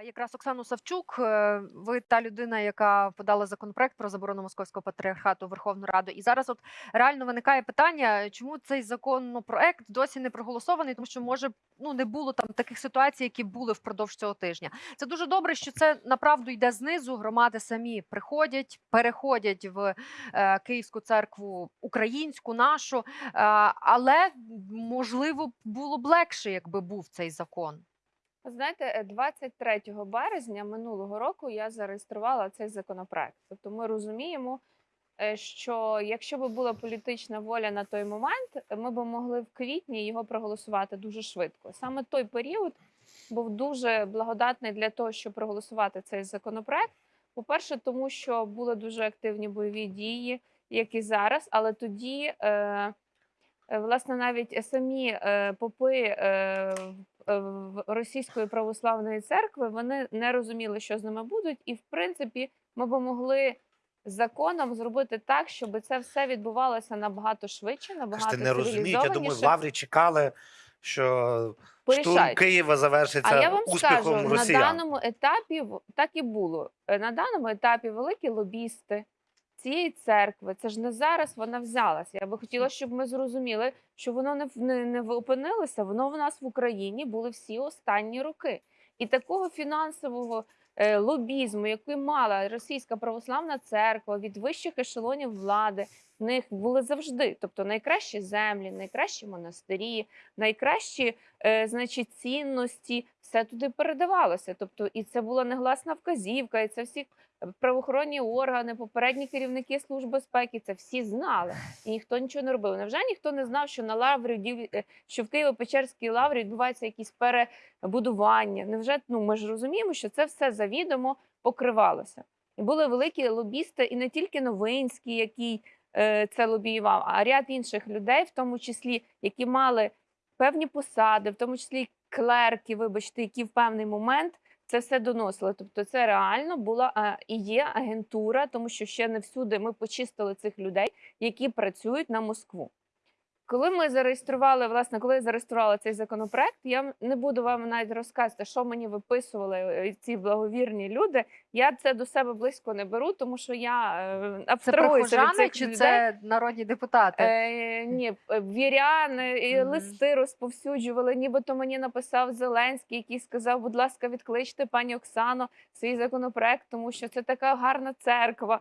Е, Якраз Оксану Савчук, е, ви та людина, яка подала законопроект про заборону московського патріархату в Верховну Раду. І зараз от реально виникає питання, чому цей законопроект досі не проголосований, тому що може ну не було там таких ситуацій, які були впродовж цього тижня. Це дуже добре, що це направду йде знизу. Громади самі приходять, переходять в е, Київську церкву українську, нашу, е, але можливо було б легше, якби був цей закон. Знаєте, е, 23 березня минулого року я зареєструвала цей законопроект. Тобто ми розуміємо, е, що якщо б була політична воля на той момент, е, ми б могли в квітні його проголосувати дуже швидко. Саме той період був дуже благодатний для того, щоб проголосувати цей законопроект. По-перше, тому що були дуже активні бойові дії, як і зараз, але тоді. Е, Е, Власне, навіть самі е, попи е, е, російської православної церкви вони не розуміли, що з ними будуть, і в принципі ми б могли законом зробити так, щоб це все відбувалося набагато швидше, набагато Кажете, не розуміють. Я думаю, в. Лаврі чекали, що штурм Києва завершиться А я вам успіхом скажу, росіян. на даному етапі так і було. Е, На даному етапі великі лобісти цієї церкви, це ж не зараз вона взялася. Я би хотіла, щоб ми зрозуміли, що воно не, не, не опинилося, воно в нас в Україні були всі останні роки. І такого фінансового е, лобізму, який мала Російська православна церква від вищих ешелонів влади, них були завжди. Тобто найкращі землі, найкращі монастирі, найкращі е, значить, цінності, все туди передавалося. Тобто, і це була негласна вказівка, і це всі правоохоронні органи, попередні керівники служб безпеки, це всі знали, і ніхто нічого не робив. Невже ніхто не знав, що на лаврі е, що в Києво-Печерській лаврі відбуваються якісь перебудування? Невже ну ми ж розуміємо, що це все завідомо покривалося? І були великі лобісти, і не тільки Новинський, який це лобіював, а ряд інших людей, в тому числі, які мали певні посади, в тому числі клерки, вибачте, які в певний момент це все доносили. Тобто, це реально була і є агентура, тому що ще не всюди ми почистили цих людей, які працюють на Москву. Коли ми зареєстрували, власне, коли я зареєструвала цей законопроект, я не буду вам навіть розказувати, що мені виписували е, ці благовірні люди. Я це до себе близько не беру, тому що я е, абстрагуюся від цих чи людей. це народні депутати? Е, ні, е, віряни і листи розповсюджували. Нібито мені написав Зеленський, який сказав: будь ласка, відкличте пані Оксано свій законопроект, тому що це така гарна церква.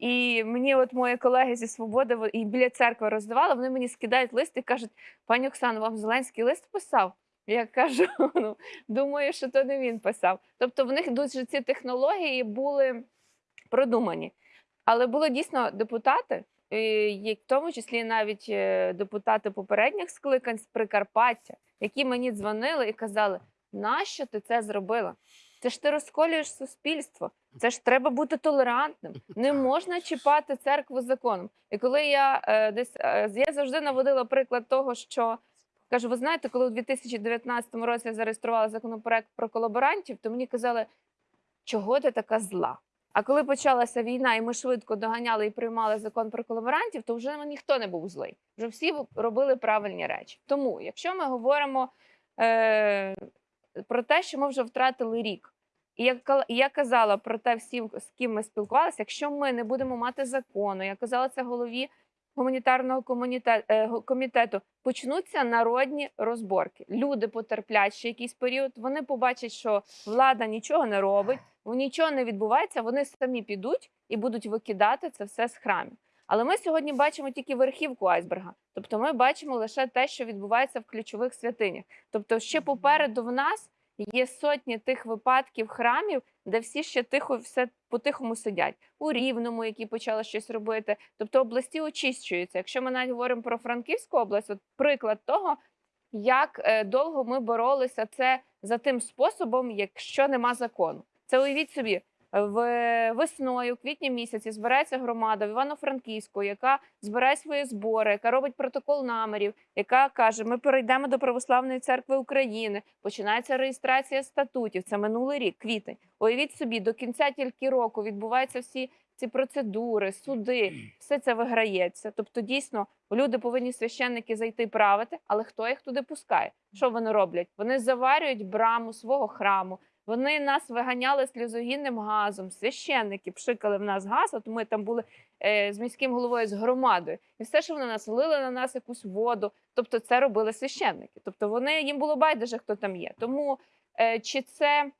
І мені, от мої колеги зі свободи і біля церкви роздавали, вони мені скидають лист і кажуть: пані Оксано, вам Зеленський лист писав? Я кажу, ну думаю, що то не він писав. Тобто в них дуже ці технології були продумані. Але були дійсно депутати, є- в тому числі навіть е, депутати попередніх скликань з Прикарпаття, які мені дзвонили і казали: нащо ти це зробила? Це ж ти розколюєш суспільство. Це ж треба бути толерантним. Не можна чіпати церкву законом. І коли я е, десь е, я завжди наводила приклад того, що кажу, ви знаєте, коли у 2019 році я зареєструвала законопроект про колаборантів, то мені казали, чого ти така зла? А коли почалася війна, і ми швидко доганяли і приймали закон про колаборантів, то вже ніхто не був злий. Вже всі робили правильні речі. Тому, якщо ми говоримо е, про те, що ми вже втратили рік, і я, я казала про те всім, з ким ми спілкувалися, якщо ми не будемо мати закону, я казала це голові гуманітарного е, комітету, почнуться народні розборки. Люди потерплять ще якийсь період. Вони побачать, що влада нічого не робить, нічого не відбувається. Вони самі підуть і будуть викидати це все з храмів. Але ми сьогодні бачимо тільки верхівку айсберга. Тобто ми бачимо лише те, що відбувається в ключових святинях. Тобто, ще попереду в нас є сотні тих випадків храмів, де всі ще тихо все по-тихому сидять. У Рівному, які почали щось робити. Тобто області очищуються. Якщо ми навіть говоримо про Франківську область, от приклад того, як е, довго ми боролися це за тим способом, якщо нема закону. Це уявіть собі. В весною, в квітні місяці, збирається громада в Івано-Франківську, яка збирає свої збори, яка робить протокол намірів, яка каже: Ми перейдемо до Православної церкви України. Починається реєстрація статутів. Це минулий рік, квітень. Уявіть собі, до кінця тільки року відбуваються всі ці процедури, суди, все це виграється. Тобто, дійсно, люди повинні священники зайти правити, але хто їх туди пускає? Що вони роблять? Вони заварюють браму свого храму. Вони нас виганяли сльозогінним газом. Священники пшикали в нас газ. От ми там були е, з міським головою з громадою, і все, що вони нас лили на нас якусь воду. Тобто, це робили священники. Тобто, вони їм було байдуже, хто там є. Тому е, чи це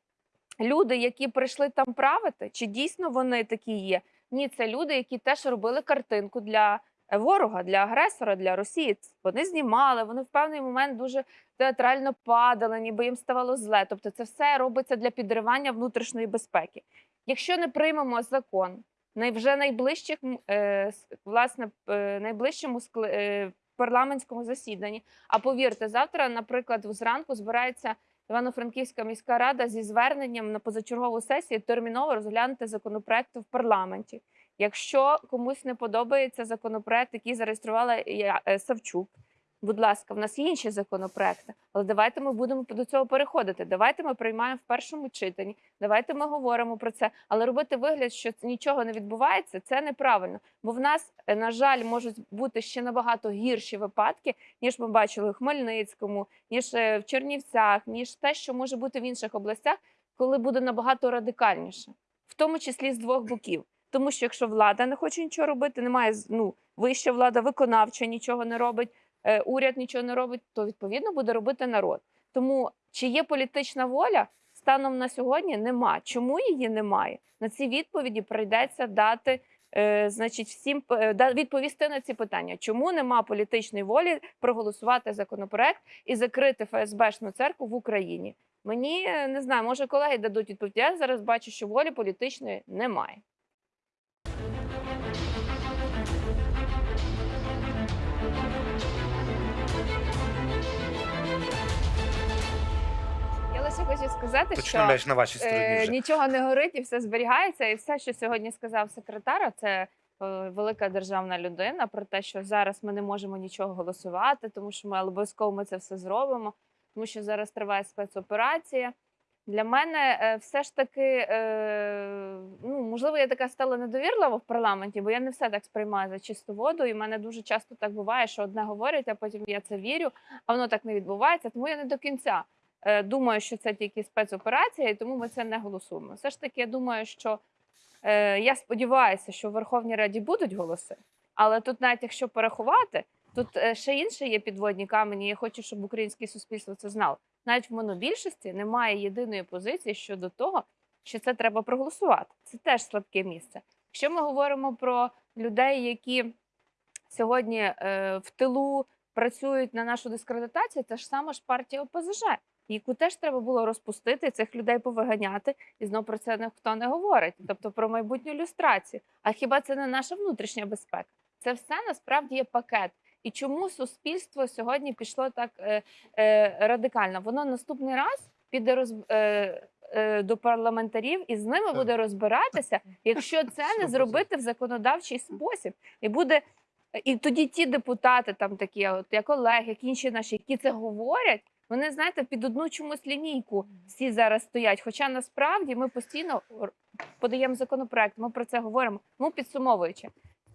люди, які прийшли там правити, чи дійсно вони такі є? Ні, це люди, які теж робили картинку для ворога, для агресора, для Росії. Вони знімали, вони в певний момент дуже театрально падали, ніби їм ставало зле. Тобто, це все робиться для підривання внутрішньої безпеки. Якщо не приймемо закон, вже найближчих е, власне е, найближчому е, парламентському засіданні. А повірте, завтра, наприклад, зранку збирається Івано-Франківська міська рада зі зверненням на позачергову сесію терміново розглянути законопроекти в парламенті. Якщо комусь не подобається законопроект, який зареєструвала я- е, Савчук, будь ласка, в нас є інші законопроекти, але давайте ми будемо до цього переходити. Давайте ми приймаємо в першому читанні. Давайте ми говоримо про це. Але робити вигляд, що нічого не відбувається, це неправильно. Бо в нас, е, на жаль, можуть бути ще набагато гірші випадки, ніж ми бачили у Хмельницькому, ніж е, в Чернівцях, ніж те, що може бути в інших областях, коли буде набагато радикальніше, в тому числі з двох боків. Тому що якщо влада не хоче нічого робити, немає ну, вища влада виконавча нічого не робить, е, уряд нічого не робить, то відповідно буде робити народ. Тому чи є політична воля станом на сьогодні? Нема. Чому її немає? На ці відповіді прийдеться дати. Е, значить, всім е, відповісти на ці питання, чому нема політичної волі проголосувати законопроект і закрити ФСБшну церкву в Україні? Мені не знаю, може колеги дадуть відповідь. Я зараз бачу, що волі політичної немає. Хочу сказати, Точно що м'яч на вашій стороні е, вже. нічого не горить і все зберігається. І все, що сьогодні сказав секретар, це е, велика державна людина про те, що зараз ми не можемо нічого голосувати, тому що ми обов'язково ми це все зробимо, тому що зараз триває спецоперація. Для мене е, все ж таки, ну можливо, я така стала недовірлива в парламенті, бо я не все так сприймаю за чисту воду. І в мене дуже часто так буває, що одне говорять, а потім я це вірю, а воно так не відбувається. Тому я не до кінця е, думаю, що це тільки спецоперація, і тому ми це не голосуємо. Все ж таки, я думаю, що е, я сподіваюся, що в Верховній Раді будуть голоси, але тут, навіть якщо порахувати, тут е, ще інші є підводні камені. Я хочу, щоб українське суспільство це знало. Навіть в монобільшості немає єдиної позиції щодо того, що це треба проголосувати. Це теж слабке місце. Якщо ми говоримо про людей, які сьогодні в тилу працюють на нашу дискредитацію, це ж сама ж партія ОПЗЖ, яку теж треба було розпустити, цих людей повиганяти, і знов про це ніхто не говорить. Тобто про майбутню люстрацію. А хіба це не наша внутрішня безпека? Це все насправді є пакет. І чому суспільство сьогодні пішло так е, е, радикально? Воно наступний раз піде роз, е, е, до парламентарів і з ними буде розбиратися, якщо це не зробити в законодавчий спосіб, і буде. І тоді ті депутати, там такі, от як Олег, як інші наші, які це говорять, вони знаєте, під одну чомусь лінійку всі зараз стоять. Хоча насправді ми постійно подаємо законопроект, ми про це говоримо. Ну підсумовуючи,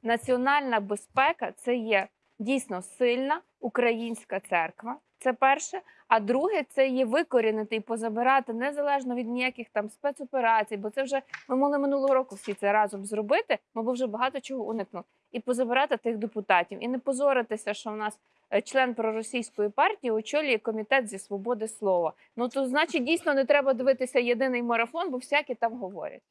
національна безпека це є дійсно сильна українська церква. Це перше. А друге, це є викорінити і позабирати незалежно від ніяких там спецоперацій, бо це вже ми могли минулого року всі це разом зробити. Ми б вже багато чого уникнули. І позабирати тих депутатів, і не позоритися, що в нас член проросійської партії очолює комітет зі свободи слова. Ну то значить дійсно не треба дивитися єдиний марафон, бо всякі там говорять.